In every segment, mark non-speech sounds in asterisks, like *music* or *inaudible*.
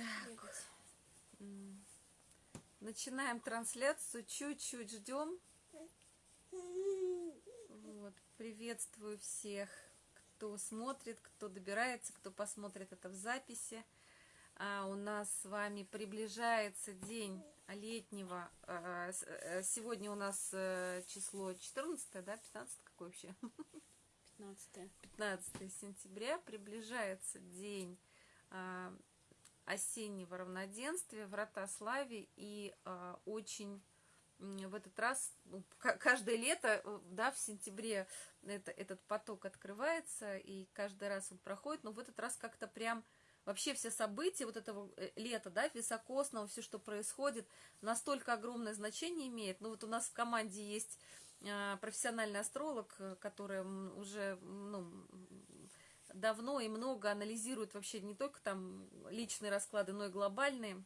Так. Начинаем трансляцию. Чуть-чуть ждем. Вот. Приветствую всех, кто смотрит, кто добирается, кто посмотрит это в записи. А у нас с вами приближается день летнего. А, э, сегодня у нас э, число 14, да, 15 какой вообще? 15. 15 сентября. Приближается день а, осеннего равноденствия, врата славе, и э, очень в этот раз, ну, каждое лето, э, да, в сентябре это, этот поток открывается, и каждый раз он проходит, но в этот раз как-то прям вообще все события вот этого э, лета, да, високосного, все, что происходит, настолько огромное значение имеет. Ну вот у нас в команде есть профессиональный астролог, которая уже, ну, давно и много анализирует вообще не только там личные расклады, но и глобальные.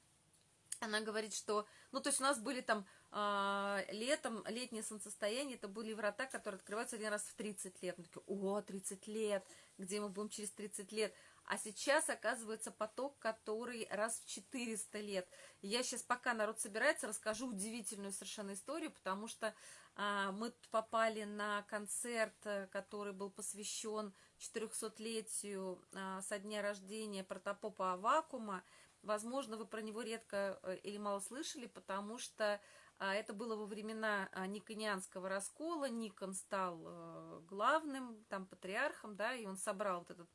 Она говорит, что, ну, то есть у нас были там э, летом, летнее солнцестояние, это были врата, которые открываются один раз в 30 лет. Мы такие, о, 30 лет, где мы будем через 30 лет? А сейчас, оказывается, поток, который раз в 400 лет. я сейчас, пока народ собирается, расскажу удивительную совершенно историю, потому что а, мы попали на концерт, э, который был посвящен 400-летию а, со дня рождения протопопа Авакума. Возможно, вы про него редко э, или мало слышали, потому что а, это было во времена Никонианского раскола. Никон стал э, главным, там, патриархом, да, и он собрал вот этот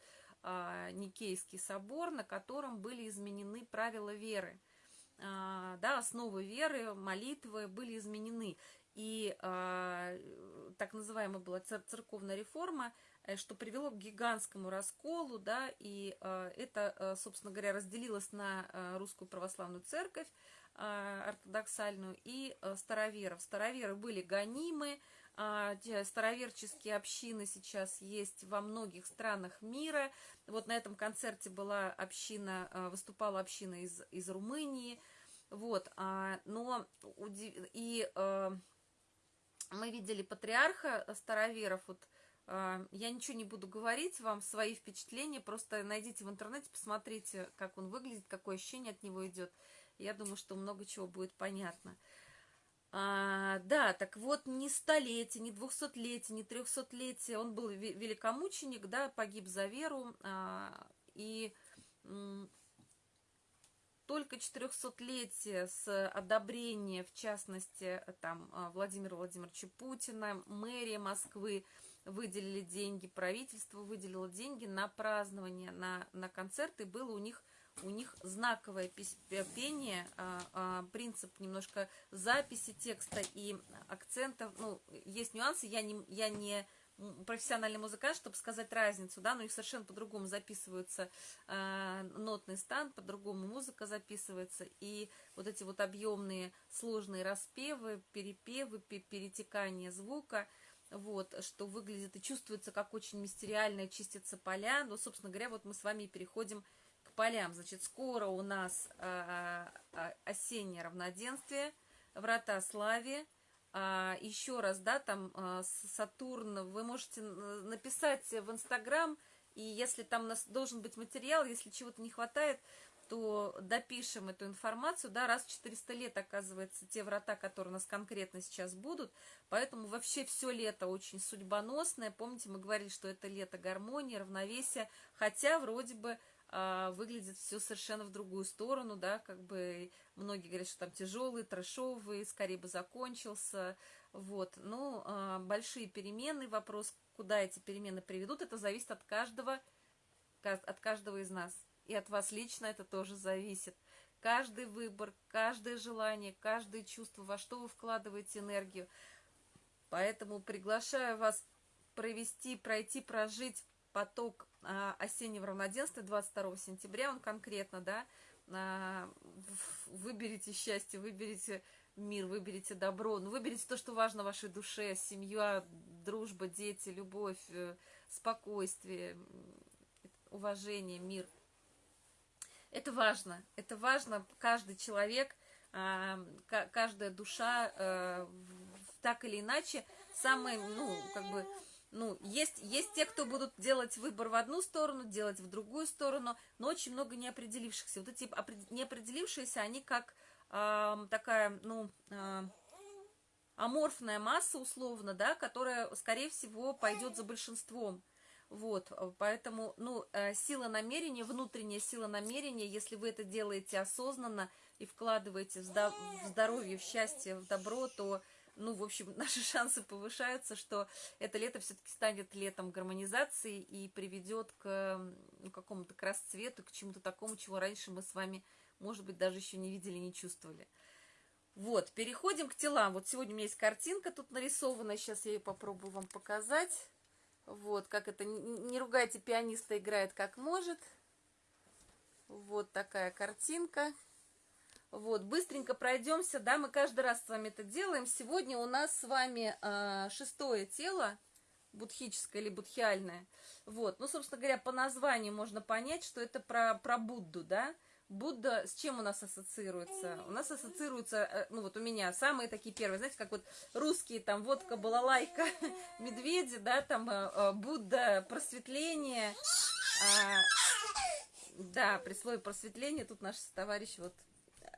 Никейский собор, на котором были изменены правила веры. Да, основы веры, молитвы были изменены и э, так называемая была церковная реформа, э, что привело к гигантскому расколу, да, и это, э, собственно говоря, разделилось на э, русскую православную церковь ортодоксальную и староверов. Староверы были гонимы, староверческие общины сейчас есть во многих странах мира. Вот на этом концерте была община, э, выступала община из, из Румынии, вот, а, но и мы видели патриарха староверов, вот я ничего не буду говорить вам, свои впечатления, просто найдите в интернете, посмотрите, как он выглядит, какое ощущение от него идет. Я думаю, что много чего будет понятно. А, да, так вот, не столетие, не двухсотлетие, не трехсотлетие, он был великомученик, да, погиб за веру, а, и только 400-летие с одобрения, в частности, там, а, Владимира Владимировича Путина, мэрия Москвы выделили деньги, правительство выделило деньги на празднование, на, на концерты, было у них у них знаковое пение, а, а, принцип немножко записи текста и акцентов, ну, есть нюансы, я не, я не профессиональный музыкант, чтобы сказать разницу, да, но их совершенно по-другому записываются э, нотный стан, по-другому музыка записывается, и вот эти вот объемные сложные распевы, перепевы, перетекание звука, вот, что выглядит и чувствуется как очень мистериально, чистятся поля, но, собственно говоря, вот мы с вами переходим к полям, значит, скоро у нас э, осеннее равноденствие, врата славе, а, еще раз, да, там а, Сатурн, вы можете написать в Инстаграм, и если там у нас должен быть материал, если чего-то не хватает, то допишем эту информацию, да, раз в 400 лет, оказывается, те врата, которые у нас конкретно сейчас будут, поэтому вообще все лето очень судьбоносное, помните, мы говорили, что это лето гармонии, равновесия, хотя вроде бы выглядит все совершенно в другую сторону, да, как бы многие говорят, что там тяжелый, трэшовый, скорее бы закончился, вот, ну, а, большие перемены, вопрос, куда эти перемены приведут, это зависит от каждого, от каждого из нас, и от вас лично это тоже зависит. Каждый выбор, каждое желание, каждое чувство, во что вы вкладываете энергию. Поэтому приглашаю вас провести, пройти, прожить поток а, осеннего равноденствия 22 сентября, он конкретно, да, а, выберите счастье, выберите мир, выберите добро, ну, выберите то, что важно вашей душе, семья, дружба, дети, любовь, э, спокойствие, уважение, мир. Это важно, это важно, каждый человек, а, каждая душа, э, так или иначе, самое, ну, как бы, ну, есть, есть те, кто будут делать выбор в одну сторону, делать в другую сторону, но очень много неопределившихся. Вот эти неопределившиеся, они как э, такая, ну, э, аморфная масса, условно, да, которая, скорее всего, пойдет за большинством. Вот, поэтому, ну, э, сила намерения, внутренняя сила намерения, если вы это делаете осознанно и вкладываете в здоровье, в счастье, в добро, то ну, в общем, *laughs* наши шансы повышаются, что это лето все-таки станет летом гармонизации и приведет к ну, какому-то к расцвету, к чему-то такому, чего раньше мы с вами, может быть, даже еще не видели, не чувствовали. Вот, переходим к телам. Вот сегодня у меня есть картинка тут нарисована, сейчас я ее попробую вам показать. Вот, как это, не ругайте, пианиста играет как может. Вот такая картинка. Вот, быстренько пройдемся, да, мы каждый раз с вами это делаем. Сегодня у нас с вами э, шестое тело, будхическое или будхиальное. Вот, ну, собственно говоря, по названию можно понять, что это про, про Будду, да. Будда с чем у нас ассоциируется? У нас ассоциируется, э, ну вот у меня самые такие первые, знаете, как вот русские, там водка, балалайка, *laughs* медведи, да, там э, э, Будда, просветление, а, да, при слове просветление тут наш товарищ вот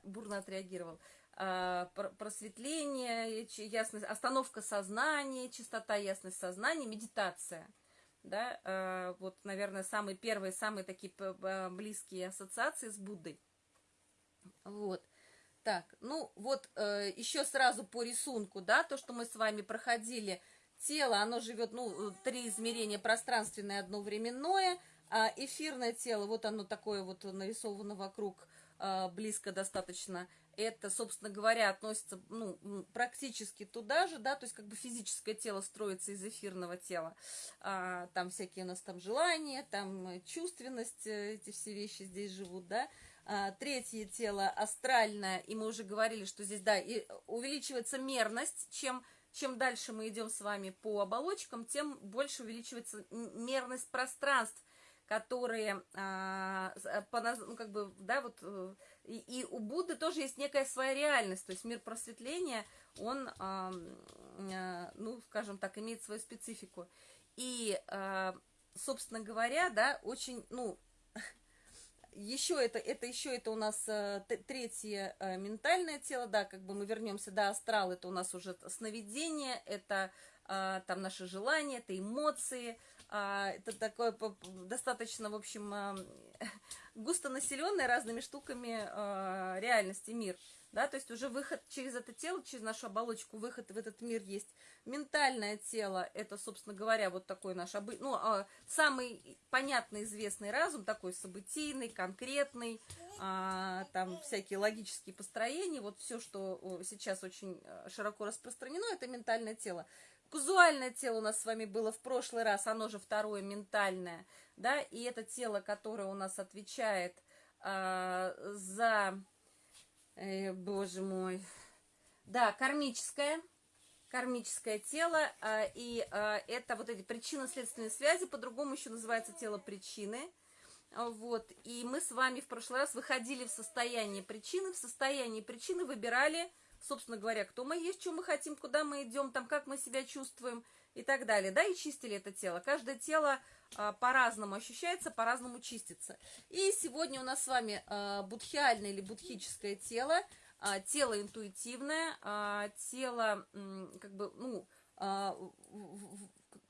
бурно отреагировал. А, просветление, ясность, остановка сознания, чистота, ясность сознания, медитация. Да, а, вот, наверное, самые первые, самые такие близкие ассоциации с Буддой. Вот. Так, ну вот э, еще сразу по рисунку, да, то, что мы с вами проходили, тело, оно живет, ну, три измерения, пространственное, одно временное, а эфирное тело, вот оно такое вот нарисовано вокруг близко достаточно, это, собственно говоря, относится ну, практически туда же, да, то есть как бы физическое тело строится из эфирного тела. А, там всякие у нас там желания, там чувственность, э, эти все вещи здесь живут, да. А, третье тело астральное, и мы уже говорили, что здесь, да, и увеличивается мерность, чем чем дальше мы идем с вами по оболочкам, тем больше увеличивается мерность пространств, которые, а, э, по, ну, как бы, да, вот, э, и, и у Будды тоже есть некая своя реальность, то есть мир просветления, он, а, а, ну, скажем так, имеет свою специфику. И, а, собственно говоря, да, очень, ну, еще это, это еще это у нас третье ментальное тело, да, как бы мы вернемся, да, астрал, это у нас уже сновидение, это а, там наши желания, это эмоции, это такое достаточно, в общем, *laughs* а, густонаселенный разными штуками а, реальности мир. Да, то есть уже выход через это тело, через нашу оболочку, выход в этот мир есть. Ментальное тело, это, собственно говоря, вот такой наш, обы... ну, самый понятный, известный разум, такой событийный, конкретный, там всякие логические построения, вот все, что сейчас очень широко распространено, это ментальное тело. Казуальное тело у нас с вами было в прошлый раз, оно же второе ментальное, да, и это тело, которое у нас отвечает э, за, э, боже мой, да, кармическое, кармическое тело, э, и э, это вот эти причинно-следственные связи, по-другому еще называется тело причины, вот, и мы с вами в прошлый раз выходили в состояние причины, в состоянии причины выбирали собственно говоря, кто мы есть, что мы хотим, куда мы идем, там, как мы себя чувствуем и так далее, да, и чистили это тело. Каждое тело а, по-разному ощущается, по-разному чистится. И сегодня у нас с вами а, будхиальное или будхическое тело, а, тело интуитивное, а, тело, как бы, ну,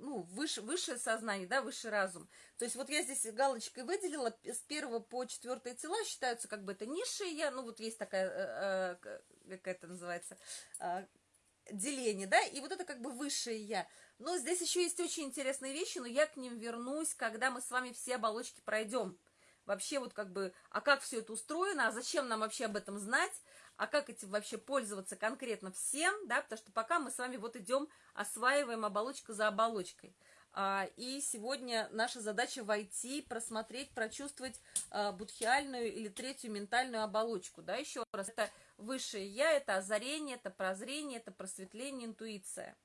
ну, выше, высшее сознание, да, высший разум. То есть вот я здесь галочкой выделила, с первого по четвертое тела считаются как бы это низшие я, ну вот есть такая, э, э, как это называется, э, деление, да, и вот это как бы высшее я. Но здесь еще есть очень интересные вещи, но я к ним вернусь, когда мы с вами все оболочки пройдем. Вообще вот как бы, а как все это устроено, а зачем нам вообще об этом знать, а как этим вообще пользоваться конкретно всем, да, потому что пока мы с вами вот идем, осваиваем оболочку за оболочкой. А, и сегодня наша задача войти, просмотреть, прочувствовать а, будхиальную или третью ментальную оболочку, да, еще раз, это высшее я, это озарение, это прозрение, это просветление, интуиция.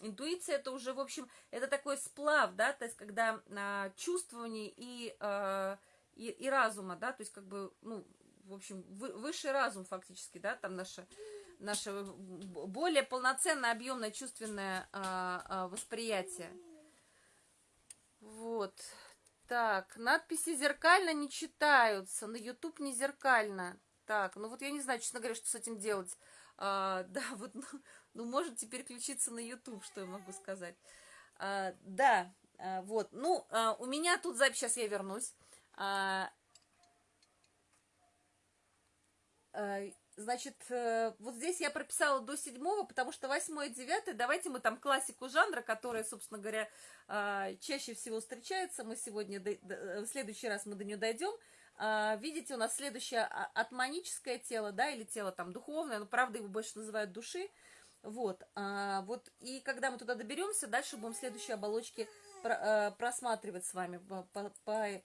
Интуиция это уже, в общем, это такой сплав, да, то есть когда а, чувствование и, а, и, и разума, да, то есть как бы, ну, в общем, высший разум фактически, да, там наше, наше более полноценное, объемное чувственное а, а, восприятие. Вот. Так, надписи зеркально не читаются, на YouTube не зеркально. Так, ну вот я не знаю, честно говоря, что с этим делать. А, *laughs* да, вот, ну, ну, можете переключиться на YouTube, что я могу сказать. А, да, а, вот, ну, а, у меня тут запись, сейчас я вернусь. А, а, Значит, э, вот здесь я прописала до седьмого, потому что восьмое и девятое, давайте мы там классику жанра, которая, собственно говоря, а, чаще всего встречается, мы сегодня, в следующий раз мы до нее дойдем. Видите, у нас следующее а, атманическое тело, да, или тело там духовное, но правда его больше называют души. Вот, вот, и когда мы туда доберемся, дальше будем следующие оболочки Э, просматривать с вами по, по,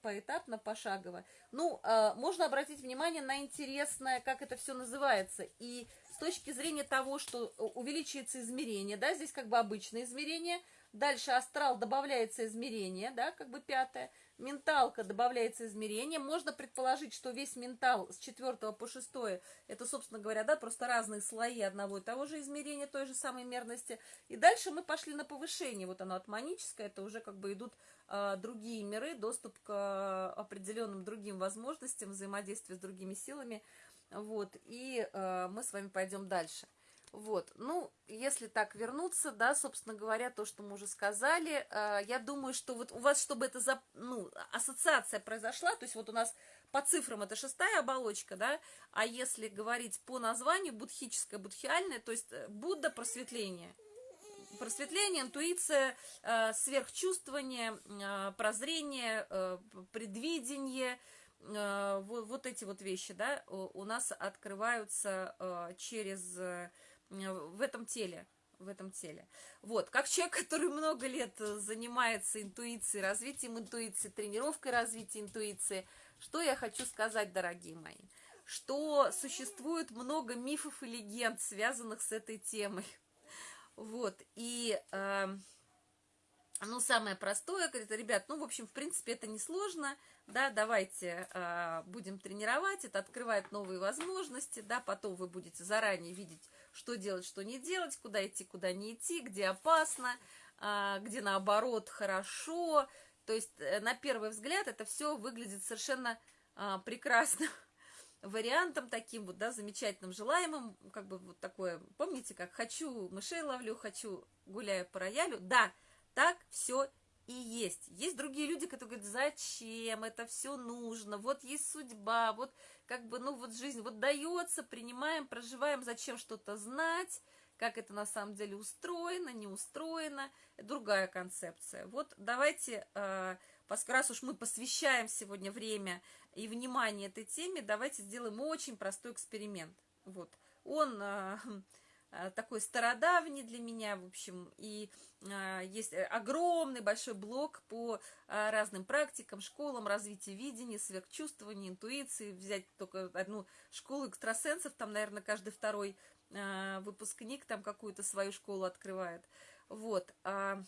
поэтапно, пошагово. Ну, э, можно обратить внимание на интересное, как это все называется. И с точки зрения того, что увеличивается измерение, да, здесь как бы обычное измерение, дальше астрал добавляется измерение, да, как бы пятое – менталка добавляется измерение. Можно предположить, что весь ментал с 4 по 6 это, собственно говоря, да, просто разные слои одного и того же измерения, той же самой мерности. И дальше мы пошли на повышение. Вот оно атманическое, это уже как бы идут э, другие миры, доступ к э, определенным другим возможностям, взаимодействие с другими силами. Вот, и э, мы с вами пойдем дальше. Вот, ну, если так вернуться, да, собственно говоря, то, что мы уже сказали, э, я думаю, что вот у вас, чтобы это, за, ну, ассоциация произошла, то есть вот у нас по цифрам это шестая оболочка, да, а если говорить по названию, будхическое, будхиальное, то есть э, Будда просветление, просветление, интуиция, э, сверхчувствование, э, прозрение, э, предвидение, э, вот, вот эти вот вещи, да, у нас открываются э, через в этом теле, в этом теле. Вот, как человек, который много лет э, занимается интуицией, развитием интуиции, тренировкой развития интуиции, что я хочу сказать, дорогие мои? Что существует много мифов и легенд, связанных с этой темой. Вот, и, э, ну, самое простое, это, ребят, ну, в общем, в принципе, это несложно, да, давайте э, будем тренировать, это открывает новые возможности, да, потом вы будете заранее видеть, что делать, что не делать, куда идти, куда не идти, где опасно, э, где наоборот хорошо, то есть э, на первый взгляд это все выглядит совершенно э, прекрасным *laughs* вариантом таким вот, да, замечательным, желаемым, как бы вот такое, помните, как хочу мышей ловлю, хочу гуляю по роялю, да, так все и есть. Есть другие люди, которые говорят, зачем это все нужно, вот есть судьба, вот как бы, ну вот жизнь вот дается, принимаем, проживаем, зачем что-то знать, как это на самом деле устроено, не устроено, другая концепция. Вот давайте, э, раз уж мы посвящаем сегодня время и внимание этой теме, давайте сделаем очень простой эксперимент. Вот, он... Э, Э, такой стародавний для меня, в общем, и э, есть огромный большой блок по э, разным практикам, школам развития видения, сверхчувствования, интуиции, взять только одну школу экстрасенсов, там, наверное, каждый второй выпускник там какую-то свою школу открывает, вот, а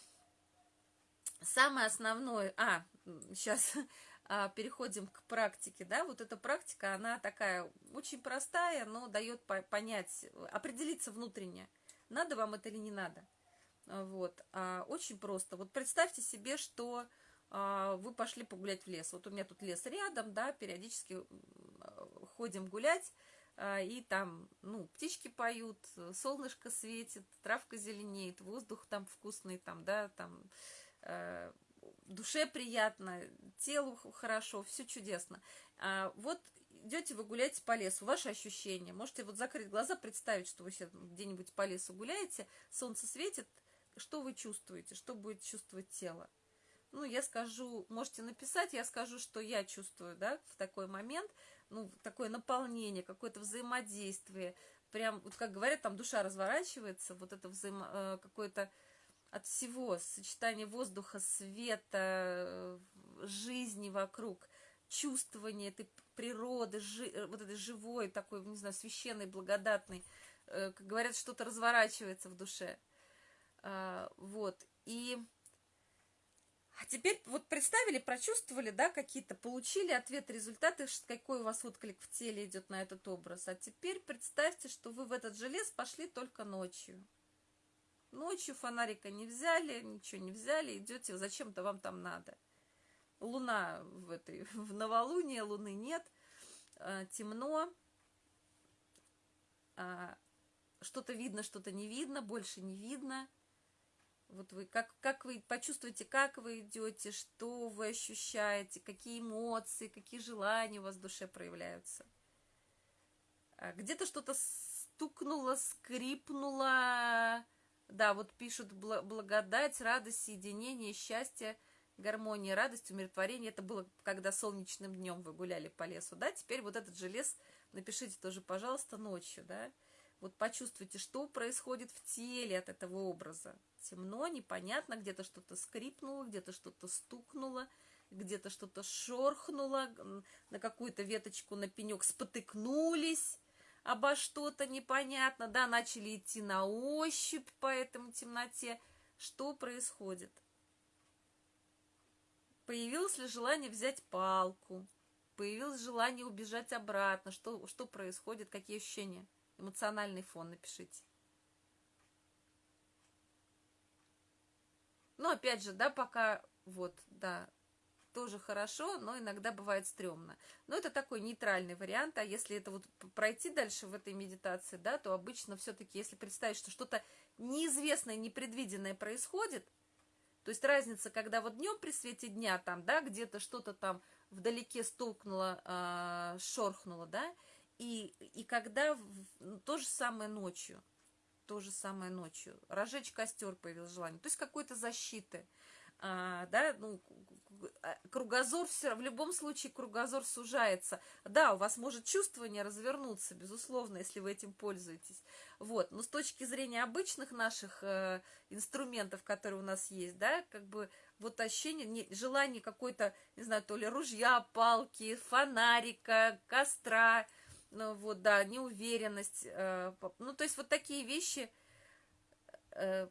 самое основное, а, сейчас а, *laughs* переходим к практике, да, вот эта практика, она такая очень простая, но дает понять, определиться внутренне, надо вам это или не надо. Вот, а, очень просто. Вот представьте себе, что а, вы пошли погулять в лес. Вот у меня тут лес рядом, да, периодически ходим гулять, а, и там, ну, птички поют, солнышко светит, травка зеленеет, воздух там вкусный, там, да, там, э, душе приятно, телу хорошо, все чудесно. А вот идете вы гуляете по лесу, ваши ощущения. Можете вот закрыть глаза, представить, что вы где-нибудь по лесу гуляете, солнце светит, что вы чувствуете, что будет чувствовать тело. Ну, я скажу, можете написать, я скажу, что я чувствую, да, в такой момент, ну, такое наполнение, какое-то взаимодействие, прям, вот как говорят, там душа разворачивается, вот это взаимо, э, какое-то от всего, сочетание воздуха, света, жизни вокруг, чувствование этой природы, жи, э, вот этой живой, такой, не знаю, священной, благодатной, э, как говорят, что-то разворачивается в душе. А, вот, и... А теперь вот представили, прочувствовали, да, какие-то, получили ответ, результаты, какой у вас отклик в теле идет на этот образ. А теперь представьте, что вы в этот же лес пошли только ночью. Ночью фонарика не взяли, ничего не взяли, идете, зачем-то вам там надо. Луна в этой, *laughs* в новолуние, луны нет, э, темно, э, что-то видно, что-то не видно, больше не видно. Вот вы, как, как вы почувствуете, как вы идете, что вы ощущаете, какие эмоции, какие желания у вас в душе проявляются. А где-то что-то стукнуло, скрипнуло. Да, вот пишут благодать, радость, соединение, счастье, гармония, радость, умиротворение. Это было, когда солнечным днем вы гуляли по лесу, да? Теперь вот этот же лес напишите тоже, пожалуйста, ночью, да? Вот почувствуйте, что происходит в теле от этого образа. Темно, непонятно, где-то что-то скрипнуло, где-то что-то стукнуло, где-то что-то шорхнуло, на какую-то веточку, на пенек спотыкнулись обо что-то непонятно, да, начали идти на ощупь по этому темноте. Что происходит? Появилось ли желание взять палку? Появилось желание убежать обратно? Что, что происходит? Какие ощущения? Эмоциональный фон напишите. Ну, опять же, да, пока, вот, да, тоже хорошо, но иногда бывает стрёмно. Но это такой нейтральный вариант, а если это вот пройти дальше в этой медитации, да, то обычно все-таки, если представить, что что-то неизвестное, непредвиденное происходит, то есть разница, когда вот днем при свете дня там, да, где-то что-то там вдалеке столкнуло, э, шорхнуло, да, и, и когда ну, то же самое ночью, то же самое ночью, разжечь костер появилось желание, то есть какой-то защиты, а, да, ну, кругозор все, в любом случае кругозор сужается. Да, у вас может чувствование развернуться, безусловно, если вы этим пользуетесь. Вот, но с точки зрения обычных наших э, инструментов, которые у нас есть, да, как бы вот ощущение, не, желание какой-то, не знаю, то ли ружья, палки, фонарика, костра, ну, вот, да, неуверенность, э, ну, то есть вот такие вещи, э,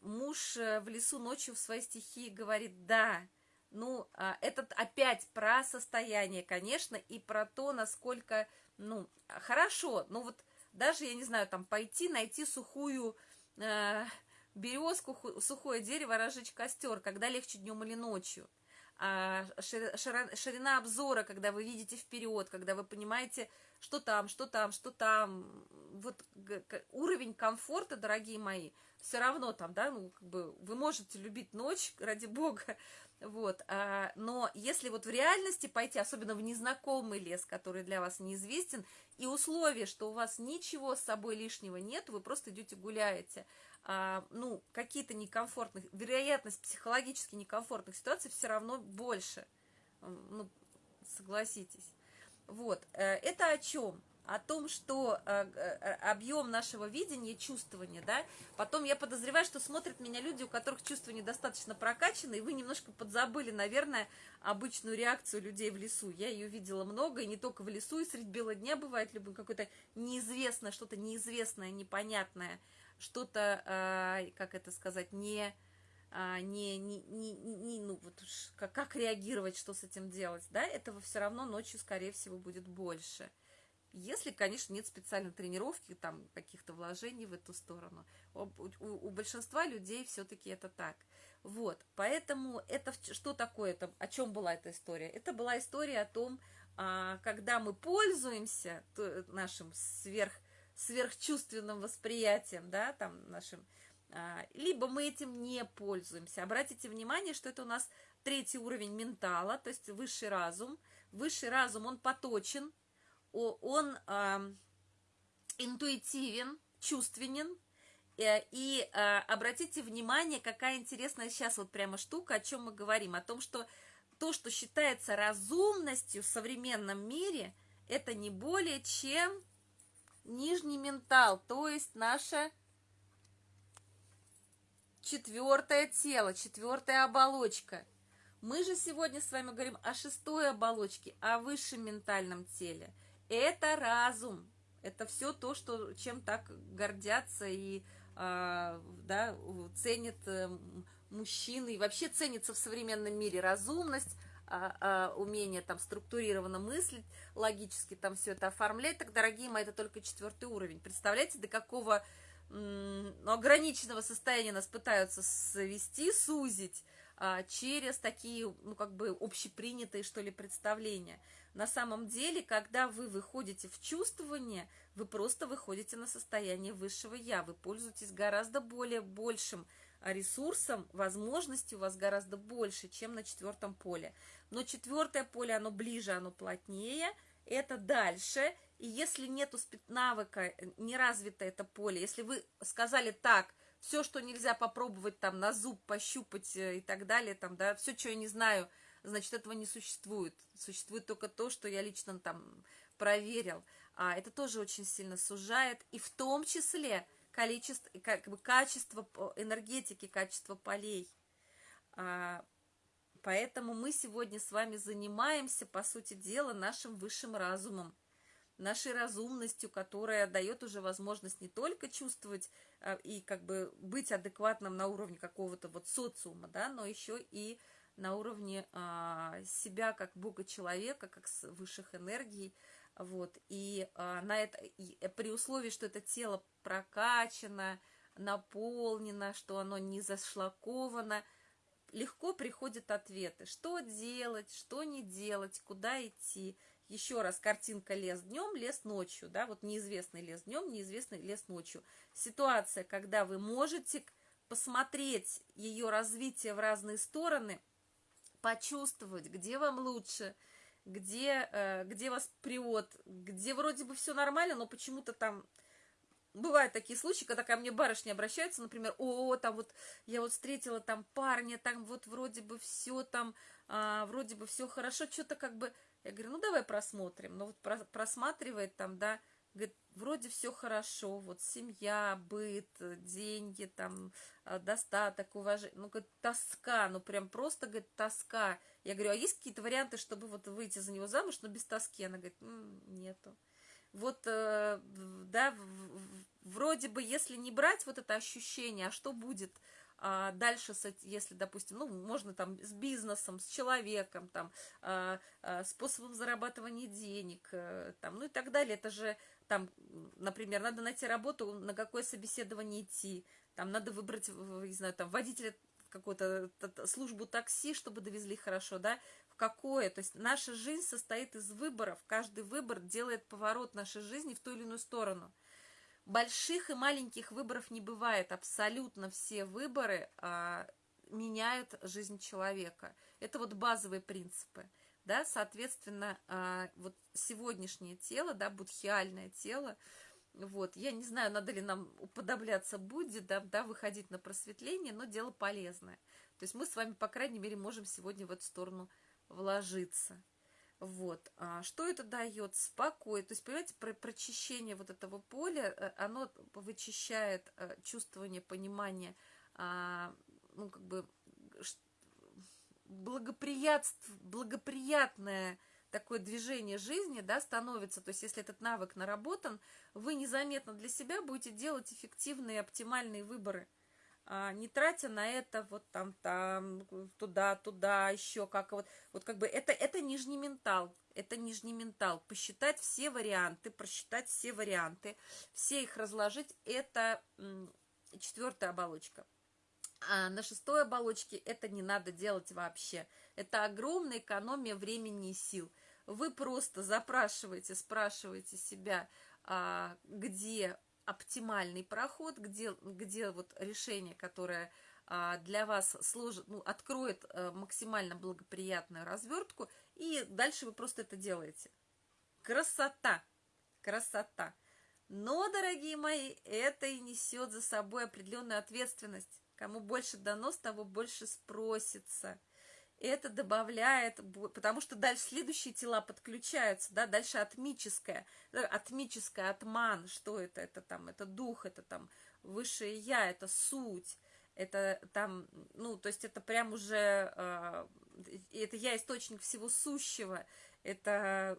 муж э, в лесу ночью в своей стихии говорит, да, ну, э, это опять про состояние, конечно, и про то, насколько, ну, хорошо, ну, вот даже, я не знаю, там, пойти, найти сухую э, березку, сухое дерево, разжечь костер, когда легче днем или ночью – а, ширина обзора, когда вы видите вперед, когда вы понимаете, что там, что там, что там, вот уровень комфорта, дорогие мои, все равно там, да, ну, как бы вы можете любить ночь, ради бога, вот, а, но если вот в реальности пойти, особенно в незнакомый лес, который для вас неизвестен, и условие, что у вас ничего с собой лишнего нет, вы просто идете гуляете, а, ну, какие-то некомфортных, вероятность психологически некомфортных ситуаций все равно больше, ну, согласитесь. Вот, э, это о чем? О том, что э, э, объем нашего видения, чувствования, да, потом я подозреваю, что смотрят меня люди, у которых чувства недостаточно прокачаны, и вы немножко подзабыли, наверное, обычную реакцию людей в лесу. Я ее видела много, и не только в лесу, и средь бела дня бывает любое какое-то неизвестное, что-то неизвестное, непонятное, что-то, э, как это сказать, не, не, не, не, не ну вот как, как реагировать, что с этим делать, да, этого все равно ночью, скорее всего, будет больше. Если, конечно, нет специальной тренировки, там, каких-то вложений в эту сторону. У, у, у большинства людей все-таки это так. Вот, поэтому это что такое, это, о чем была эта история? Это была история о том, а, когда мы пользуемся нашим сверх сверхчувственным восприятием, да, там нашим, а, либо мы этим не пользуемся. Обратите внимание, что это у нас третий уровень ментала, то есть высший разум. Высший разум, он поточен, он интуитивен, чувственен, э, и э, обратите внимание, какая интересная сейчас вот прямо штука, о чем мы говорим, о том, что то, что считается разумностью в современном мире, это не более чем нижний ментал, то есть наше четвертое тело, четвертая оболочка. Мы же сегодня с вами говорим о шестой оболочке, о высшем ментальном теле. Это разум, это все то, что, чем так гордятся и а, да, ценят э, мужчины, и вообще ценится в современном мире разумность, а, а, умение там структурированно мыслить, логически там все это оформлять, так, дорогие мои, это только четвертый уровень. Представляете, до какого но ограниченного состояния нас пытаются свести, сузить через такие, ну, как бы общепринятые, что ли, представления. На самом деле, когда вы выходите в чувствование, вы просто выходите на состояние высшего «я», вы пользуетесь гораздо более большим ресурсом, возможностей у вас гораздо больше, чем на четвертом поле. Но четвертое поле, оно ближе, оно плотнее, это дальше, и если нету навыка, э, не развито это поле, если вы сказали так, все, что нельзя попробовать там на зуб, пощупать э, и так далее, там, да, все, что я не знаю, значит, этого не существует. Существует только то, что я лично там проверил. А это тоже очень сильно сужает, и в том числе количество, как бы качество энергетики, качество полей. А, поэтому мы сегодня с вами занимаемся, по сути дела, нашим высшим разумом нашей разумностью, которая дает уже возможность не только чувствовать а, и как бы быть адекватным на уровне какого-то вот социума, да, но еще и на уровне а, себя как бога-человека, как с высших энергий, вот, и а, на это, и при условии, что это тело прокачано, наполнено, что оно не зашлаковано, легко приходят ответы, что делать, что не делать, куда идти, еще раз, картинка лес днем, лес ночью, да, вот неизвестный лес днем, неизвестный лес ночью. Ситуация, когда вы можете посмотреть ее развитие в разные стороны, почувствовать, где вам лучше, где, э, где вас привод, где вроде бы все нормально, но почему-то там бывают такие случаи, когда ко мне барышни обращаются, например, о, там вот я вот встретила там парня, там вот вроде бы все там, а, вроде бы все хорошо, что-то как бы я говорю, ну давай просмотрим. Ну вот просматривает там, да, говорит, вроде все хорошо, вот семья, быт, деньги, там, а, достаток, уважение. Ну, говорит, тоска, ну прям просто, говорит, тоска. Я говорю, а есть какие-то варианты, чтобы вот выйти за него замуж, но без тоски? Она говорит, М, нету. Вот, э, да, вроде бы, если не брать вот это ощущение, а что будет – а дальше, если, допустим, ну, можно там с бизнесом, с человеком, там, а, а, способом зарабатывания денег, э, там, ну и так далее, это же, там, например, надо найти работу, на какое собеседование идти, там, надо выбрать, не знаю, там, водителя какую-то службу такси, чтобы довезли хорошо, да, в какое, то есть наша жизнь состоит из выборов, каждый выбор делает поворот нашей жизни в ту или иную сторону – больших и маленьких выборов не бывает. Абсолютно все выборы а, меняют жизнь человека. Это вот базовые принципы. Да, соответственно, а, вот сегодняшнее тело, да, будхиальное тело, вот, я не знаю, надо ли нам уподобляться Будде, да, да, выходить на просветление, но дело полезное. То есть мы с вами, по крайней мере, можем сегодня в эту сторону вложиться. Вот. А что это дает? Спокой. То есть, понимаете, про прочищение вот этого поля, э, оно вычищает э, чувствование, понимание, а, ну, как бы, благоприятств, благоприятное такое движение жизни, да, становится, то есть если этот навык наработан, вы незаметно для себя будете делать эффективные, оптимальные выборы – не тратя на это вот там, там, туда, туда, еще как вот, вот как бы это, это нижний ментал, это нижний ментал, посчитать все варианты, просчитать все варианты, все их разложить, это четвертая оболочка. А на шестой оболочке это не надо делать вообще. Это огромная экономия времени и сил. Вы просто запрашиваете, спрашиваете себя, а, где оптимальный проход, где, где вот решение, которое а, для вас сложит, ну, откроет а, максимально благоприятную развертку, и дальше вы просто это делаете. Красота! Красота! Но, дорогие мои, это и несет за собой определенную ответственность. Кому больше дано, с того больше спросится это добавляет, потому что дальше следующие тела подключаются, да, дальше атмическое, атмическое, атман, что это, это там, это дух, это там высшее я, это суть, это там, ну, то есть это прям уже, э, это я источник всего сущего, это,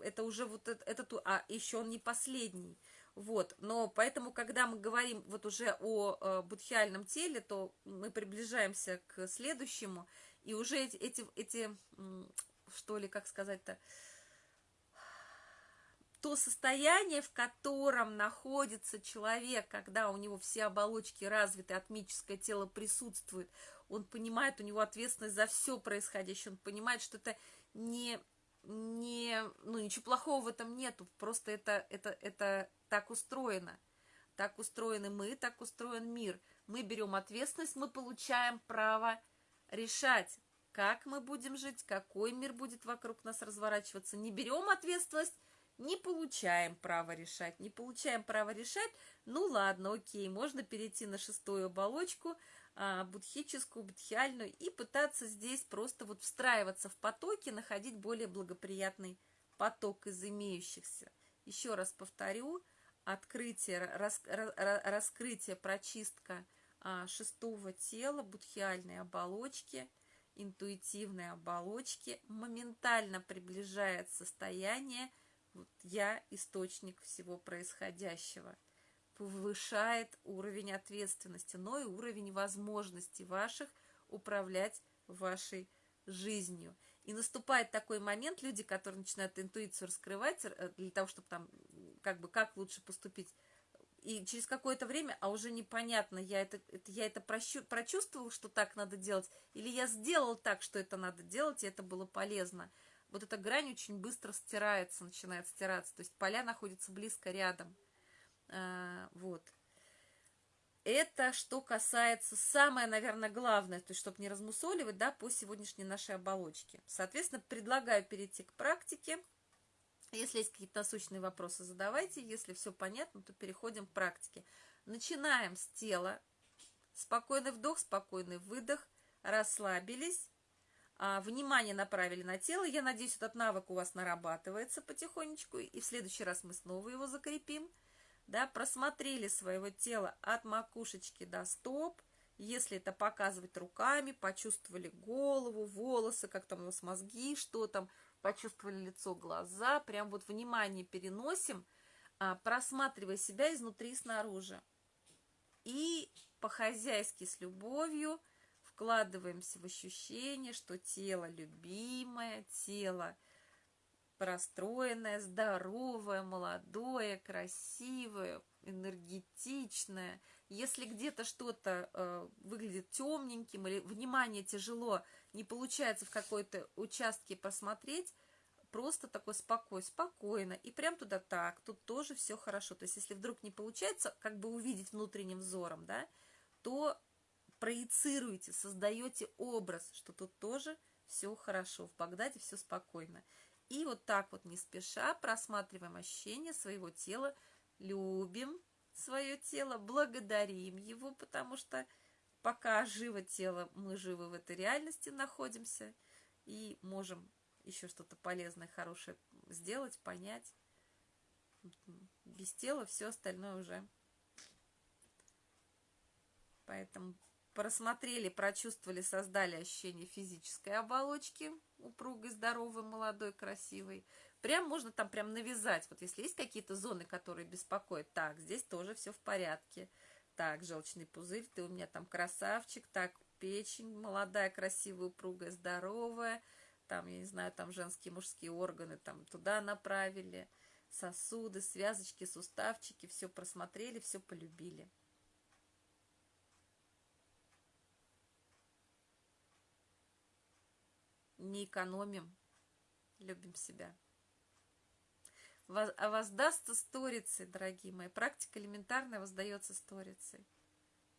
это уже вот это, это, а еще он не последний, вот, но поэтому, когда мы говорим вот уже о э, будхиальном теле, то мы приближаемся к следующему, и уже эти, эти, эти что ли, как сказать-то, то состояние, в котором находится человек, когда у него все оболочки развиты, атмическое тело присутствует, он понимает, у него ответственность за все происходящее, он понимает, что это не, не ну, ничего плохого в этом нету, просто это, это, это так устроено. Так устроены мы, так устроен мир. Мы берем ответственность, мы получаем право решать, как мы будем жить, какой мир будет вокруг нас разворачиваться. Не берем ответственность, не получаем права решать. Не получаем права решать, ну ладно, окей, можно перейти на шестую оболочку, а, будхическую, будхиальную, и пытаться здесь просто вот встраиваться в потоки, находить более благоприятный поток из имеющихся. Еще раз повторю, открытие, рас, раскрытие, прочистка шестого тела, будхиальной оболочки, интуитивной оболочки моментально приближает состояние вот я источник всего происходящего. Повышает уровень ответственности, но и уровень возможностей ваших управлять вашей жизнью. И наступает такой момент, люди, которые начинают интуицию раскрывать э, для того, чтобы там, как бы, как лучше поступить, и через какое-то время, а уже непонятно, я это, это, я это прощу, прочувствовал, что так надо делать, или я сделал так, что это надо делать, и это было полезно вот эта грань очень быстро стирается, начинает стираться. То есть поля находятся близко рядом. А, вот. Это что касается, самое, наверное, главное, то есть, чтобы не размусоливать, да, по сегодняшней нашей оболочке. Соответственно, предлагаю перейти к практике. Если есть какие-то насущные вопросы, задавайте. Если все понятно, то переходим к практике. Начинаем с тела. Спокойный вдох, спокойный выдох. Расслабились. А, внимание направили на тело. Я надеюсь, этот навык у вас нарабатывается потихонечку, и в следующий раз мы снова его закрепим. Да, просмотрели своего тела от макушечки до стоп. Если это показывать руками, почувствовали голову, волосы, как там у вас мозги, что там, почувствовали лицо, глаза, прям вот внимание переносим, а, просматривая себя изнутри и снаружи. И по-хозяйски с любовью – вкладываемся в ощущение, что тело любимое, тело простроенное, здоровое, молодое, красивое, энергетичное. Если где-то что-то э, выглядит темненьким или внимание тяжело, не получается в какой-то участке посмотреть, просто такой спокой, спокойно, и прям туда так, тут тоже все хорошо. То есть, если вдруг не получается как бы увидеть внутренним взором, да, то проецируете, создаете образ, что тут тоже все хорошо, в Багдаде все спокойно. И вот так вот не спеша просматриваем ощущения своего тела, любим свое тело, благодарим его, потому что пока живо тело, мы живы в этой реальности находимся и можем еще что-то полезное, хорошее сделать, понять. Без тела все остальное уже. Поэтому просмотрели, прочувствовали, создали ощущение физической оболочки, упругой, здоровой, молодой, красивой. Прям можно там прям навязать. Вот если есть какие-то зоны, которые беспокоят, так, здесь тоже все в порядке. Так, желчный пузырь, ты у меня там красавчик. Так, печень молодая, красивая, упругая, здоровая. Там, я не знаю, там женские, мужские органы там туда направили. Сосуды, связочки, суставчики, все просмотрели, все полюбили. не экономим, любим себя. А воздастся сторицей, дорогие мои. Практика элементарная воздается сторицей.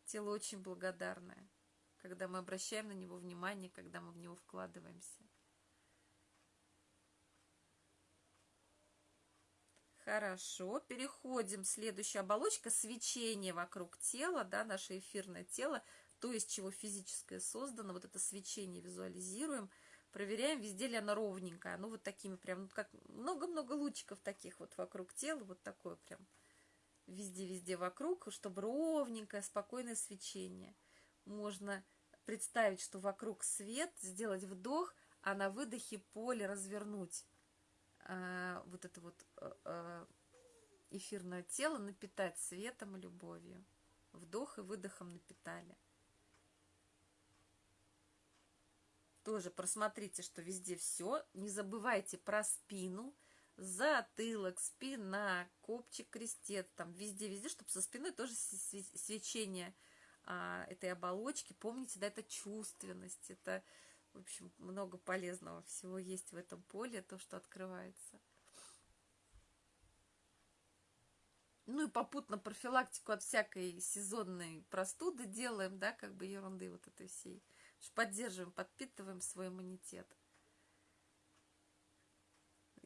Тело очень благодарное, когда мы обращаем на него внимание, когда мы в него вкладываемся. Хорошо, переходим. Следующая оболочка – свечение вокруг тела, да, наше эфирное тело, то, из чего физическое создано. Вот это свечение визуализируем – проверяем, везде ли она ровненькая. Ну, вот такими прям, ну, как много-много лучиков таких вот вокруг тела, вот такое прям везде-везде вокруг, чтобы ровненькое, спокойное свечение. Можно представить, что вокруг свет, сделать вдох, а на выдохе поле развернуть. А, вот это вот а, эфирное тело напитать светом и любовью. Вдох и выдохом напитали. Тоже просмотрите, что везде все. Не забывайте про спину. затылок, спина, копчик, крестец, там везде-везде, чтобы со спиной тоже свечение а, этой оболочки. Помните, да, это чувственность, это, в общем, много полезного всего есть в этом поле, то, что открывается. Ну и попутно профилактику от всякой сезонной простуды делаем, да, как бы ерунды вот этой всей. Поддерживаем, подпитываем свой иммунитет.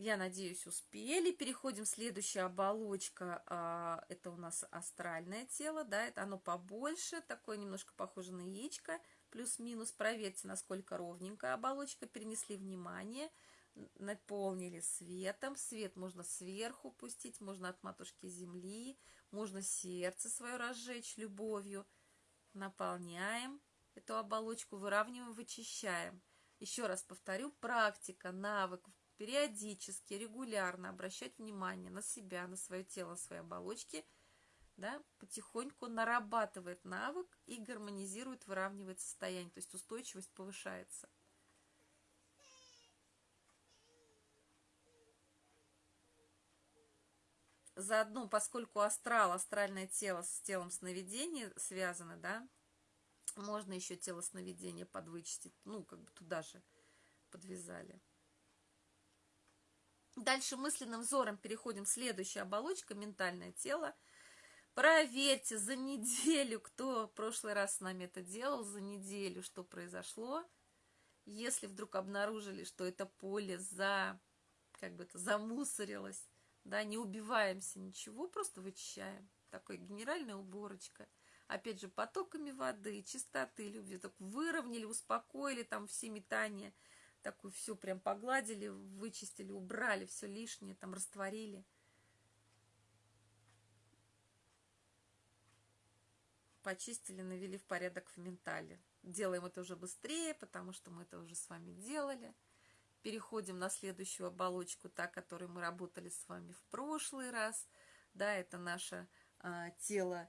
Я надеюсь, успели. Переходим следующая оболочка. А, это у нас астральное тело, да, это оно побольше, такое немножко похоже на яичко, плюс-минус. Проверьте, насколько ровненькая оболочка. Перенесли внимание, наполнили светом. Свет можно сверху пустить, можно от матушки земли, можно сердце свое разжечь любовью. Наполняем эту оболочку, выравниваем, вычищаем. Еще раз повторю, практика, навык периодически, регулярно обращать внимание на себя, на свое тело, на свои оболочки, да, потихоньку нарабатывает навык и гармонизирует, выравнивает состояние, то есть устойчивость повышается. Заодно, поскольку астрал, астральное тело с телом сновидения связано, да, можно еще тело сновидения подвычистить, ну, как бы туда же подвязали. Дальше мысленным взором переходим в следующую оболочку, ментальное тело. Проверьте за неделю, кто в прошлый раз с нами это делал, за неделю, что произошло. Если вдруг обнаружили, что это поле за, как бы это, замусорилось, да, не убиваемся, ничего, просто вычищаем. Такой генеральная уборочка. Опять же, потоками воды, чистоты, любви. Так выровняли, успокоили там все метания – такую все прям погладили, вычистили, убрали все лишнее, там растворили. Почистили, навели в порядок в ментале. Делаем это уже быстрее, потому что мы это уже с вами делали. Переходим на следующую оболочку, та, которой мы работали с вами в прошлый раз. Да, это наше а, тело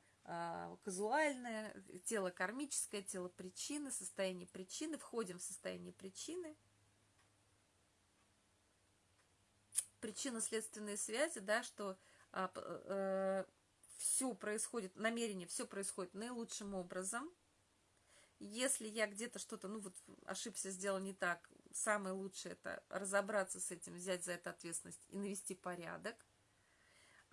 казуальное, тело кармическое, тело причины, состояние причины. Входим в состояние причины – причинно-следственные связи, да, что а, э, все происходит, намерение, все происходит наилучшим образом. Если я где-то что-то, ну вот ошибся, сделал не так, самое лучшее это разобраться с этим, взять за это ответственность и навести порядок.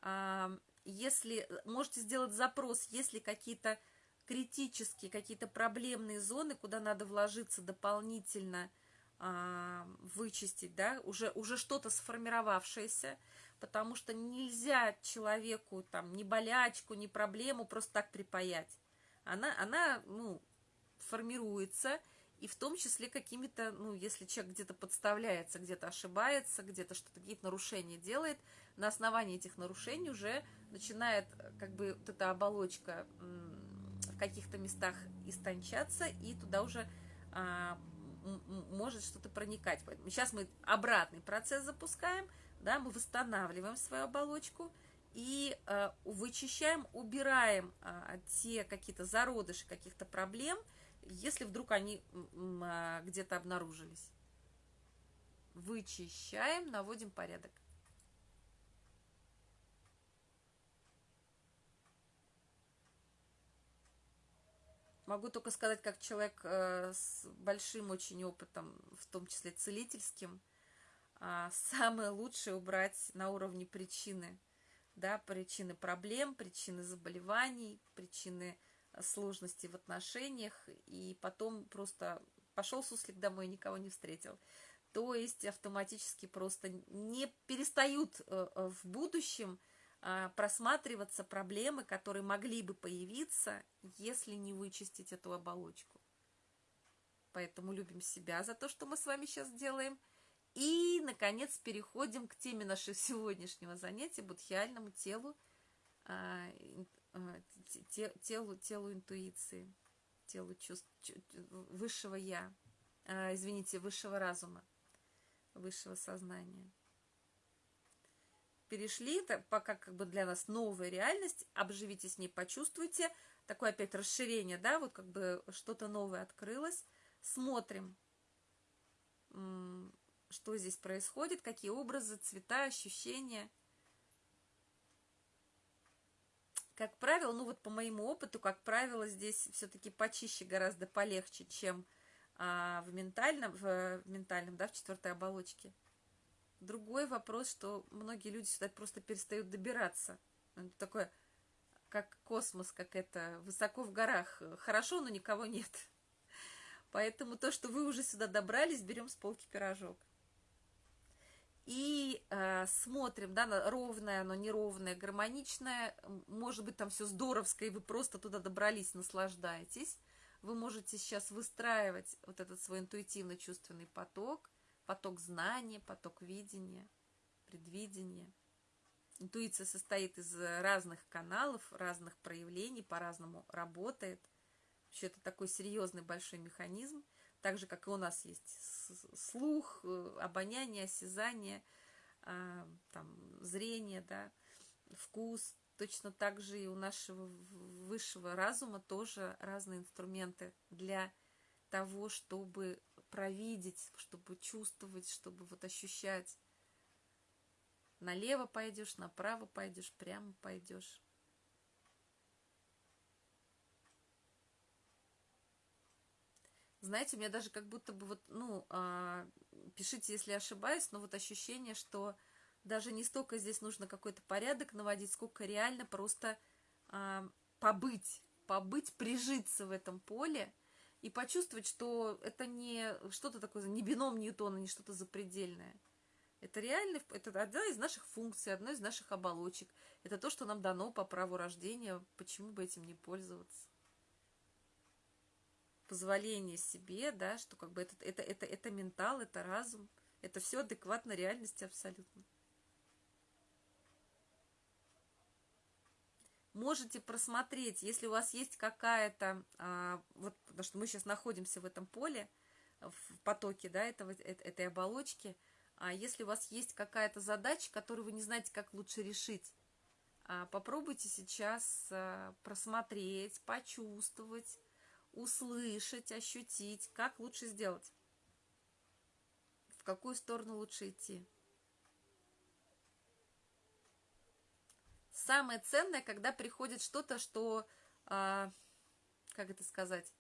А, если можете сделать запрос, если какие-то критические, какие-то проблемные зоны, куда надо вложиться дополнительно – а, вычистить, да, уже, уже что-то сформировавшееся, потому что нельзя человеку там ни болячку, ни проблему просто так припаять. Она, она ну, формируется, и в том числе какими-то, ну, если человек где-то подставляется, где-то ошибается, где-то что-то, какие-то нарушения делает, на основании этих нарушений уже начинает как бы вот эта оболочка в каких-то местах истончаться, и туда уже а, может что-то проникать. Поэтому сейчас мы обратный процесс запускаем, да, мы восстанавливаем свою оболочку и э, вычищаем, убираем э, те какие-то зародыши каких-то проблем, если вдруг они э, где-то обнаружились. Вычищаем, наводим порядок. Могу только сказать, как человек э, с большим очень опытом, в том числе целительским, э, самое лучшее убрать на уровне причины, да, причины проблем, причины заболеваний, причины э, сложностей в отношениях, и потом просто пошел суслик домой и никого не встретил. То есть автоматически просто не перестают э, в будущем а, просматриваться проблемы, которые могли бы появиться, если не вычистить эту оболочку. Поэтому любим себя за то, что мы с вами сейчас делаем. И, наконец, переходим к теме нашего *laughs* сегодняшнего занятия, будхиальному телу, а, а, телу, телу интуиции, телу чувств, высшего я, извините, высшего разума, высшего сознания перешли, это пока как бы для нас новая реальность, обживите с ней, почувствуйте, такое опять расширение, да, вот как бы что-то новое открылось, смотрим, что здесь происходит, какие образы, цвета, ощущения. Как правило, ну вот по моему опыту, как правило, здесь все-таки почище, гораздо полегче, чем а, в ментальном, в, в ментальном, да, в четвертой оболочке. Другой вопрос, что многие люди сюда просто перестают добираться. Это такое, как космос, как это, высоко в горах. Хорошо, но никого нет. Поэтому то, что вы уже сюда добрались, берем с полки пирожок. И э, смотрим, да, ровное, но неровное, гармоничное. Может быть, там все здоровское, и вы просто туда добрались, наслаждаетесь. Вы можете сейчас выстраивать вот этот свой интуитивно-чувственный поток, поток знания, поток видения, предвидения. Интуиция состоит из разных каналов, разных проявлений, по-разному работает – Вообще это такой серьезный большой механизм, так же, как и у нас есть слух, э, обоняние, осязание, а, там, зрение, да, вкус. Точно так же и у нашего высшего разума тоже разные инструменты для того, чтобы провидеть, чтобы чувствовать, чтобы вот ощущать. Налево пойдешь, направо пойдешь, прямо пойдешь. Знаете, у меня даже как будто бы вот, ну, а, пишите, если ошибаюсь, но вот ощущение, что даже не столько здесь нужно какой-то порядок наводить, сколько реально просто а, побыть, побыть, прижиться в этом поле и почувствовать, что это не что-то такое, не бином Ньютона, не что-то запредельное. Это реально, это одна из наших функций, одна из наших оболочек. Это то, что нам дано по праву рождения, почему бы этим не пользоваться позволение себе, да, что как бы это, это, это, это ментал, это разум, это все адекватно реальности абсолютно. Можете просмотреть, если у вас есть какая-то, а, вот, потому что мы сейчас находимся в этом поле, в потоке, да, этого, э, этой оболочки, а если у вас есть какая-то задача, которую вы не знаете, как лучше решить, а, попробуйте сейчас а, просмотреть, почувствовать, услышать, ощутить, как лучше сделать, в какую сторону лучше идти. Самое ценное, когда приходит что-то, что, а, как это сказать,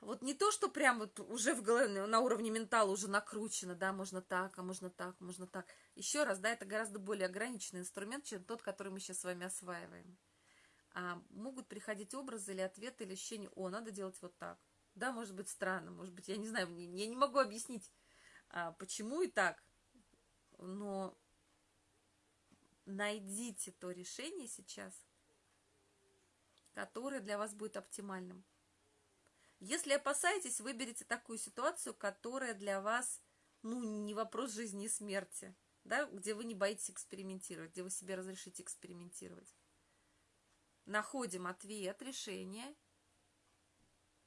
вот не то, что прям вот уже в голове, на уровне ментала уже накручено, да, можно так, а можно так, можно так. Еще раз, да, это гораздо более ограниченный инструмент, чем тот, который мы сейчас с вами осваиваем а, могут приходить образы или ответы, или ощущения, о, надо делать вот так. Да, может быть странно, может быть, я не знаю, я не могу объяснить, а, почему и так, но найдите то решение сейчас, которое для вас будет оптимальным. Если опасаетесь, выберите такую ситуацию, которая для вас, ну, не вопрос жизни и смерти, да, где вы не боитесь экспериментировать, где вы себе разрешите экспериментировать находим ответ, решение.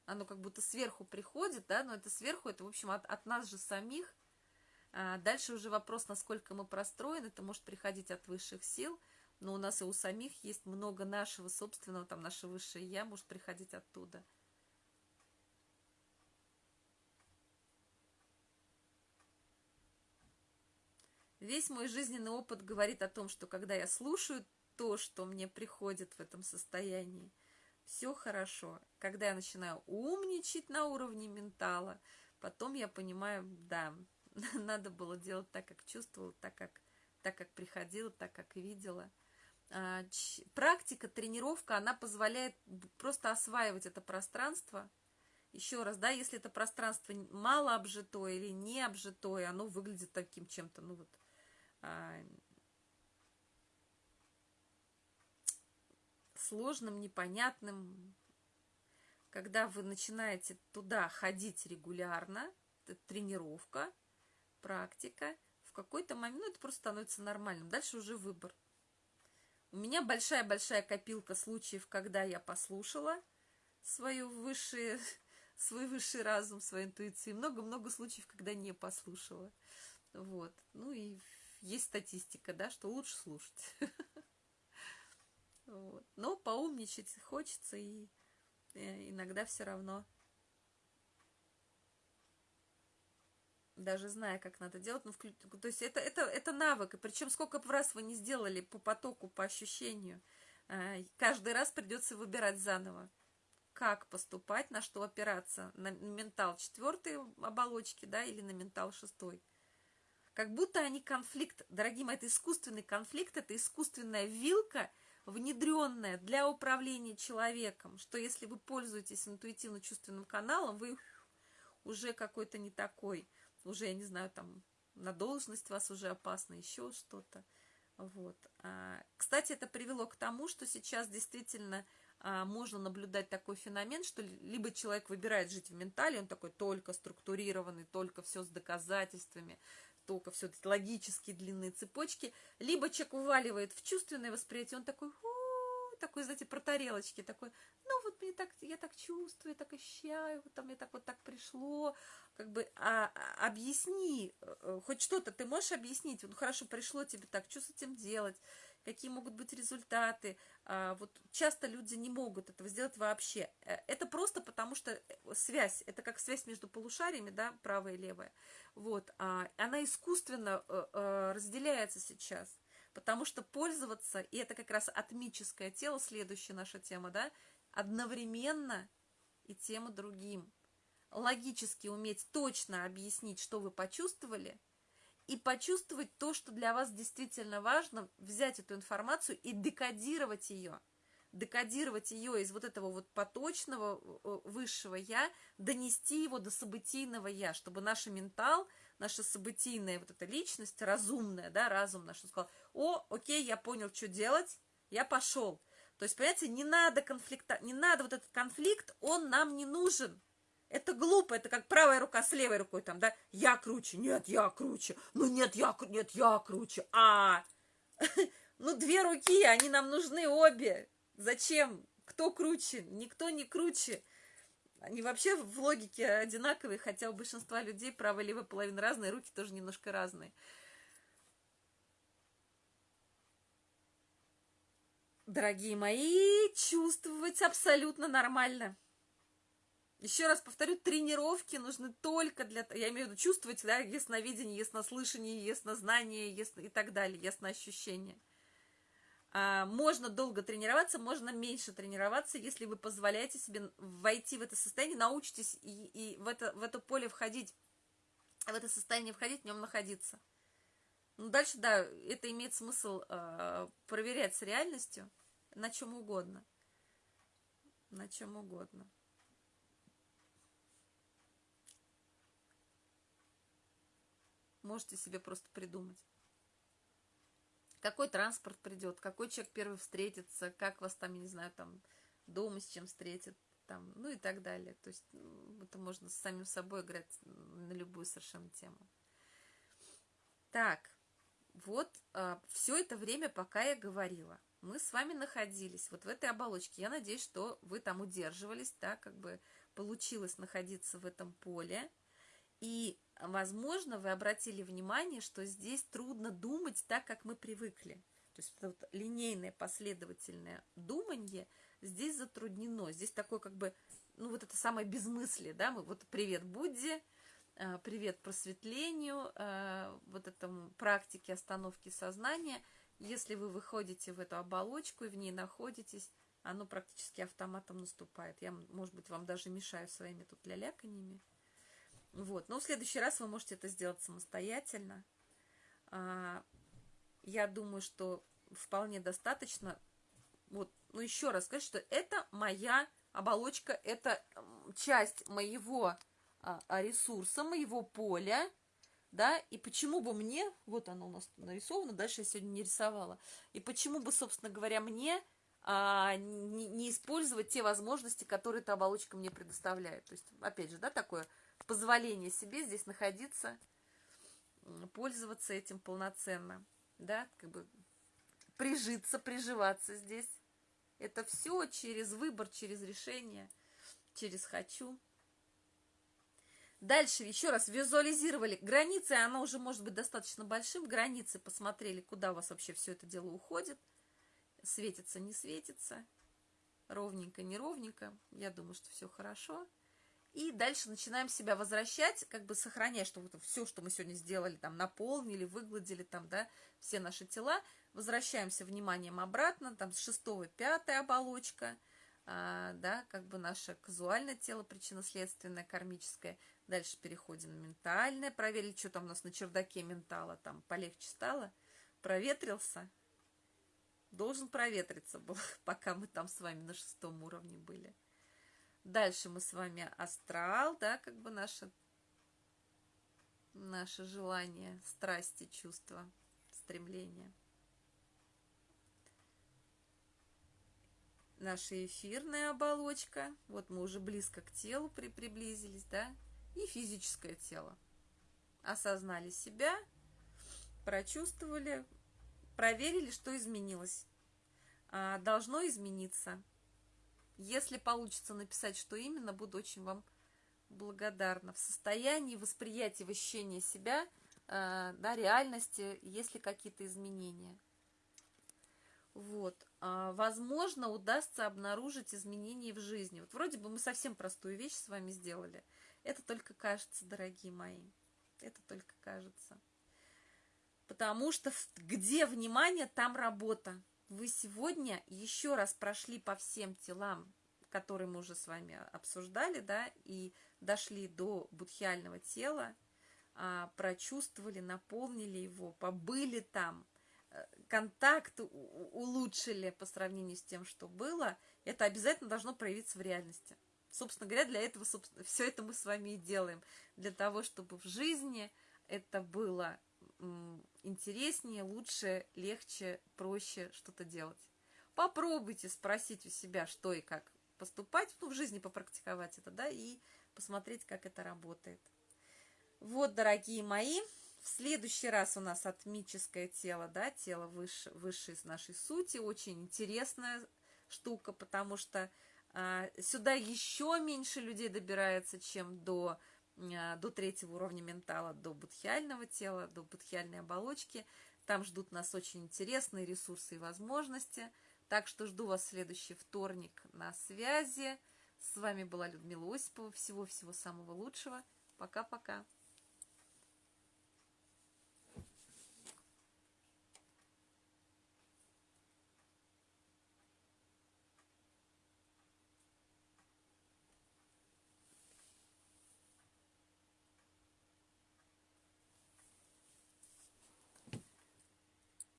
Оно как будто сверху приходит, да, но это сверху, это, в общем, от, от нас же самих. А дальше уже вопрос, насколько мы простроены, это может приходить от высших сил, но у нас и у самих есть много нашего собственного, там, наше высшее Я может приходить оттуда. Весь мой жизненный опыт говорит о том, что когда я слушаю то, что мне приходит в этом состоянии. Все хорошо. Когда я начинаю умничать на уровне ментала, потом я понимаю, да, *laughs* надо было делать так, как чувствовала, так, как, так, как приходила, так, как видела. А, практика, тренировка, она позволяет просто осваивать это пространство. Еще раз, да, если это пространство мало обжитое или не обжитое, оно выглядит таким чем-то, ну вот, а, сложным, непонятным. Когда вы начинаете туда ходить регулярно, это тренировка, практика, в какой-то момент ну, это просто становится нормальным. Дальше уже выбор. У меня большая-большая копилка случаев, когда я послушала свою высшее, *laughs* свой высший разум, свою интуицию. Много-много случаев, когда не послушала. Вот. Ну и есть статистика, да, что лучше слушать. *laughs* Но поумничать хочется, и э, иногда все равно даже зная, как надо делать, ну, вклю... то есть это, это, это навык, и причем сколько бы раз вы не сделали по потоку, по ощущению, э, каждый раз придется выбирать заново, как поступать, на что опираться, на ментал четвертой оболочки, да, или на ментал шестой. Как будто они конфликт, дорогие мои, это искусственный конфликт, это искусственная вилка, внедренная для управления человеком, что если вы пользуетесь интуитивно-чувственным каналом, вы уже какой-то не такой, уже, я не знаю, там, на должность вас уже опасно, еще что-то. Вот. А, кстати, это привело к тому, что сейчас действительно а, можно наблюдать такой феномен, что либо человек выбирает жить в ментале, он такой только структурированный, только все с доказательствами, только все логические длинные цепочки, либо человек уваливает в чувственное восприятие, он такой, такой, знаете, про тарелочки, такой, мне так, я так чувствую, я так ощущаю, там мне так вот так пришло, как бы, а, а, объясни, э, хоть что-то ты можешь объяснить, ну хорошо, пришло тебе так, что с этим делать, какие могут быть результаты, а, вот часто люди не могут этого сделать вообще, э, это просто потому что э, связь, это как связь между полушариями, да, правая и левая, вот, а, она искусственно разделяется сейчас, потому что пользоваться, и это как раз атмическое тело, следующая наша тема, да, одновременно и тем и другим. Логически уметь точно объяснить, что вы почувствовали, и почувствовать то, что для вас действительно важно, взять эту информацию и декодировать ее. Декодировать ее из вот этого вот поточного э, высшего «я», донести его до событийного «я», чтобы наш ментал – наша событийная вот эта личность, разумная, да, разум наш, он сказал, о, окей, я понял, что делать, я пошел. То есть, понимаете, не надо конфликта, не надо вот этот конфликт, он нам не нужен. Это глупо, это как правая рука с левой рукой, там, да, я круче, нет, я круче, ну нет, я, нет, я круче, а, *laughs* ну две руки, они нам нужны обе, зачем, кто круче, никто не круче, они вообще в логике одинаковые, хотя у большинства людей правая и левая половина разные, руки тоже немножко разные. Дорогие мои, чувствовать абсолютно нормально. Еще раз повторю, тренировки нужны только для... Я имею в виду чувствовать, да, ясновидение, яснослышание, яснознание ясно... и так далее, ясноощущение. А, можно долго тренироваться, можно меньше тренироваться, если вы позволяете себе войти в это состояние, научитесь и, и в, это, в это поле входить, в это состояние входить, в нем находиться. Ну, дальше, да, это имеет смысл э, проверять с реальностью на чем угодно. На чем угодно. Можете себе просто придумать какой транспорт придет, какой человек первый встретится, как вас там, я не знаю, там дома с чем встретит, там, ну и так далее. То есть это можно с самим собой играть на любую совершенно тему. Так, вот а, все это время, пока я говорила, мы с вами находились вот в этой оболочке. Я надеюсь, что вы там удерживались, да, как бы получилось находиться в этом поле. И возможно, вы обратили внимание, что здесь трудно думать так, как мы привыкли. То есть это вот линейное последовательное думание здесь затруднено. Здесь такое как бы, ну вот это самое безмыслие, да, мы вот привет Будде, э, привет просветлению, э, вот этому практике остановки сознания. Если вы выходите в эту оболочку и в ней находитесь, оно практически автоматом наступает. Я, может быть, вам даже мешаю своими тут ляляканьями. Вот. Но в следующий раз вы можете это сделать самостоятельно. А, я думаю, что вполне достаточно. Вот, ну еще раз сказать, что это моя оболочка, это часть моего а, ресурса, моего поля, да, и почему бы мне, вот оно у нас нарисовано, дальше я сегодня не рисовала, и почему бы, собственно говоря, мне а, не, не использовать те возможности, которые эта оболочка мне предоставляет. То есть, опять же, да, такое позволение себе здесь находиться, пользоваться этим полноценно, да, как бы прижиться, приживаться здесь. Это все через выбор, через решение, через «хочу». Дальше еще раз визуализировали границы, оно уже может быть достаточно большим, границы посмотрели, куда у вас вообще все это дело уходит, светится, не светится, ровненько, не ровненько, я думаю, что все хорошо. И дальше начинаем себя возвращать, как бы сохраняя, что вот все, что мы сегодня сделали, там, наполнили, выгладили, там, да, все наши тела, возвращаемся вниманием обратно, там, с шестого, пятая оболочка, а, да, как бы наше казуальное тело, причинно-следственное, кармическое. Дальше переходим на ментальное, проверили, что там у нас на чердаке ментала, там, полегче стало, проветрился, должен проветриться был, *laughs* пока мы там с вами на шестом уровне были. Дальше мы с вами астрал, да, как бы наше, наше желание, страсти, чувства, стремления. Наша эфирная оболочка, вот мы уже близко к телу при, приблизились, да, и физическое тело. Осознали себя, прочувствовали, проверили, что изменилось. А, должно измениться. Если получится написать, что именно, буду очень вам благодарна. В состоянии восприятия, ощущения себя, э, да, реальности, есть ли какие-то изменения. Вот. А, возможно, удастся обнаружить изменения в жизни. Вот вроде бы мы совсем простую вещь с вами сделали. Это только кажется, дорогие мои. Это только кажется. Потому что где внимание, там работа вы сегодня еще раз прошли по всем телам, которые мы уже с вами обсуждали, да, и дошли до будхиального тела, а, прочувствовали, наполнили его, побыли там, э, контакт улучшили по сравнению с тем, что было, это обязательно должно проявиться в реальности. Собственно говоря, для этого собственно, все это мы с вами и делаем. Для того, чтобы в жизни это было интереснее, лучше, легче, проще что-то делать. Попробуйте спросить у себя, что и как поступать, ну, в жизни попрактиковать это, да, и посмотреть, как это работает. Вот, дорогие мои, в следующий раз у нас атмическое тело, да, тело выше, выше из нашей сути, очень интересная штука, потому что сюда еще меньше людей добирается, чем до а, до третьего уровня ментала, до будхиального тела, до будхиальной оболочки. Там ждут нас очень интересные ресурсы и возможности. Так что жду вас в следующий вторник на связи. С вами была Людмила Осипова. Всего-всего самого лучшего. Пока-пока.